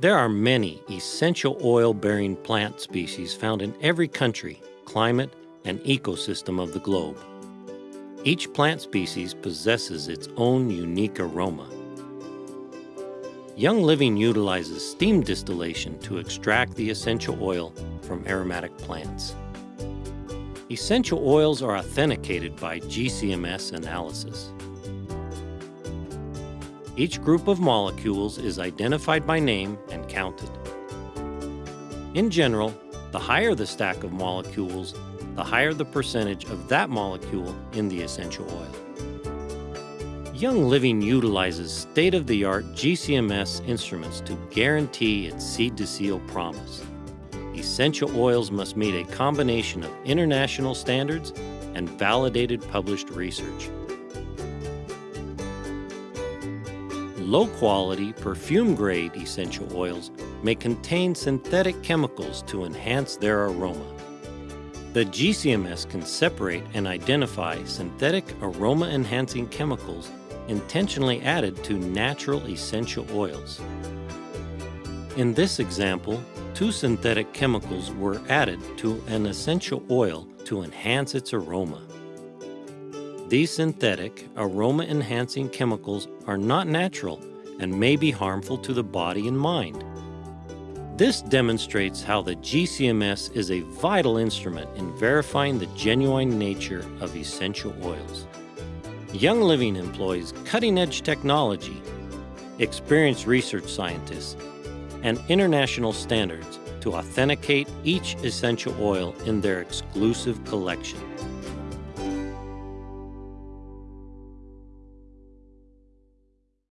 There are many essential oil bearing plant species found in every country, climate, and ecosystem of the globe. Each plant species possesses its own unique aroma. Young Living utilizes steam distillation to extract the essential oil from aromatic plants. Essential oils are authenticated by GCMS analysis. Each group of molecules is identified by name and counted. In general, the higher the stack of molecules, the higher the percentage of that molecule in the essential oil. Young Living utilizes state-of-the-art GCMS instruments to guarantee its seed-to-seal promise. Essential oils must meet a combination of international standards and validated published research. Low-quality, perfume-grade essential oils may contain synthetic chemicals to enhance their aroma. The GCMS can separate and identify synthetic aroma-enhancing chemicals intentionally added to natural essential oils. In this example, two synthetic chemicals were added to an essential oil to enhance its aroma. These synthetic, aroma-enhancing chemicals are not natural and may be harmful to the body and mind. This demonstrates how the GCMS is a vital instrument in verifying the genuine nature of essential oils. Young Living employs cutting-edge technology, experienced research scientists, and international standards to authenticate each essential oil in their exclusive collection.